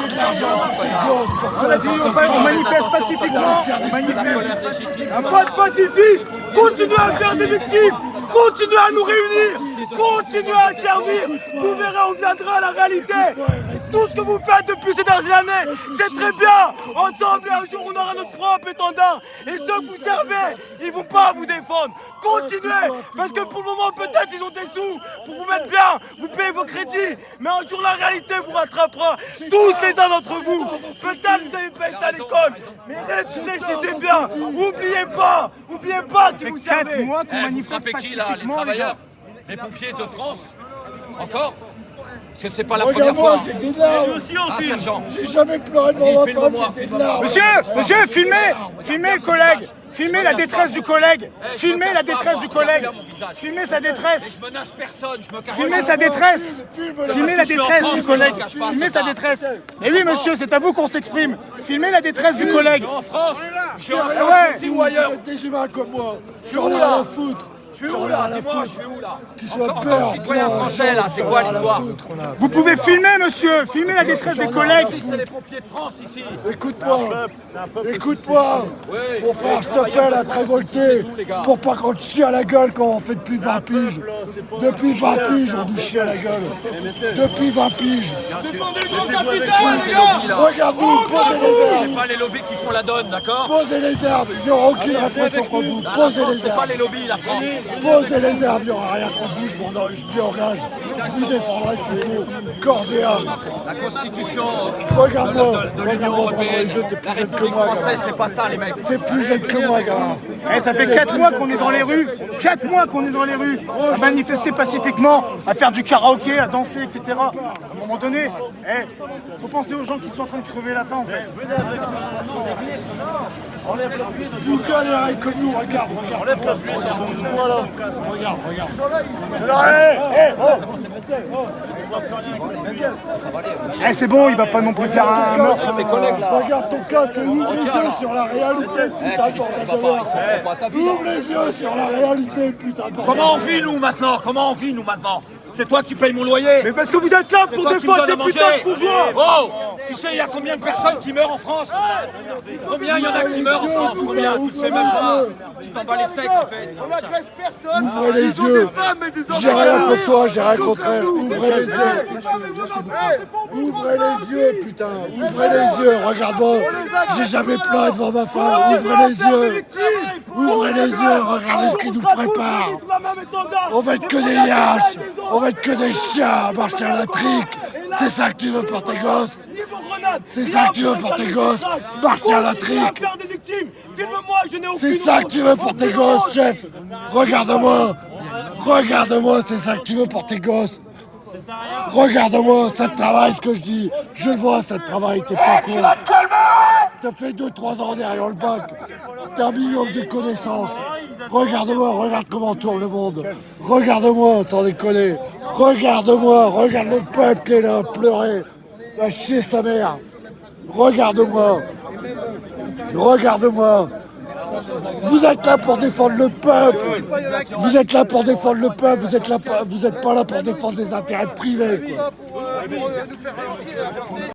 c'est de l'argent On a dit, on, manifeste pacifiquement. Un pas de pacifisme. Continuez à faire des victimes. Continuez à nous réunir. Continuez à servir. Vous verrez, on viendra la réalité. Tout ce que vous faites depuis ces dernières années, c'est très bien. Ensemble, un jour, on aura notre propre étendard. Et ceux que vous servez, ils vont pas vous défendre. Continuez, parce que pour le moment, peut-être ils ont des sous pour vous mettre bien, vous payez vos crédits, mais un jour la réalité vous rattrapera, tous les uns d'entre vous. Peut-être vous n'avez pas été à l'école, mais réfléchissez bien, oubliez pas, oubliez pas que vous Quatre servez. mois qu'on Eh, manifeste qui là Les pacifiquement, les travailleurs gars. Les pompiers de France Encore Parce que c'est pas la première Regarde-moi, fois. j'ai des larmes. Ah, sergent J'ai jamais pleuré devant ma femme, j'ai des larmes. Monsieur, monsieur, filmez, filmez le collègue, filmez la détresse du collègue, filmez la détresse du collègue, filmez sa détresse, Je menace personne, je me cache filmez sa détresse, filmez la détresse du collègue, Je filmez sa détresse. Et oui, monsieur, c'est à vous qu'on s'exprime. Filmez la détresse du collègue. En France. Je suis en France ou ailleurs. Des humains comme moi. Là. rien à foutre. Je suis où là Dis-moi, je suis où là Qu'ils soient Encore peur, citoyen français là, c'est quoi l'histoire. Vous pouvez filmer, monsieur, filmez la détresse des collègues. C'est les pompiers de France ici. Écoute-moi, écoute-moi, mon frère, je t'appelle à te révolter pour pas qu'on te chie à la gueule comme on fait depuis 20 piges. Depuis 20 piges, on nous chie à la gueule. Depuis 20 piges. Défendez le grand capital les gars. Regarde-nous, posez les C'est herbes, pas les lobbies qui font la donne, d'accord posez les herbes, il n'y aura aucune répression contre vous. Posez les c'est pas herbes, les lobbies, la France posez les herbes, il n'y aura rien contre vous, je m'en je m'y engage. Je vous défendrai s'il faut, corps et âme. La constitution Regarde-moi, de l'Union regarde-moi pendant Européenne, les jeux, t'es la plus jeune que République moi, française, c'est pas ça les mecs T'es plus jeune que moi, gamin. Eh, ça fait 4 mois qu'on est dans les rues, 4 mois qu'on est dans les rues, à manifester pacifiquement, à faire du karaoké, à danser, etc. À un moment donné, eh, faut penser aux gens qui sont en train de crever la faim en fait. Vous galérez comme nous, regarde, regarde. Enlève regarde, bouge-toi là. Regarde, regarde. Alors, eh, eh, oh. Eh, c'est bon, il va pas non plus faire un meurtre. Ses collègues là Regarde ton casque, yeux sur la réalité, Eh, putain tu Ouvre les yeux sur la réalité, putain. Comment on vit nous maintenant? Comment on vit nous maintenant? C'est toi qui payes mon loyer. Mais parce que vous êtes là pour défendre ces putains de bourgeois. Oh Tu sais, il y a combien de personnes qui meurent en France? Combien il y en a qui meurent en France? Combien? Tu le sais même pas. Tu t'en bats les steaks en fait. Ouvrez les yeux. J'ai rien contre toi, j'ai rien contre elle. Ouvrez les yeux. Ouvrez les yeux, putain. Ouvrez les yeux, regarde-moi. J'ai jamais pleuré devant ma femme. Ouvrez les yeux. Ouvrez les yeux, regardez ce qui nous prépare. On va être que des lâches. On va être que des chiens à marcher à la trique. C'est ça que tu veux pour tes gosses C'est ça que tu veux pour tes gosses Marcher à la trique. C'est ça que tu veux pour tes gosses, chef. Regarde-moi. Regarde-moi, c'est ça que tu veux pour tes gosses Regarde-moi, ça te travaille ce que je dis. Je vois, ça te travaille, t'es pas con T'as fait 2-3 ans derrière le bac. T'as un million de connaissances. Regarde-moi, regarde comment tourne le monde. Regarde-moi, sans déconner. Regarde-moi, regarde le peuple qui est là, pleurer. Va chier sa mère. Regarde-moi. Regarde-moi. Vous êtes là pour défendre le peuple. Vous êtes là pour défendre le peuple. Vous êtes là, pas- vous êtes pas là pour défendre des intérêts privés.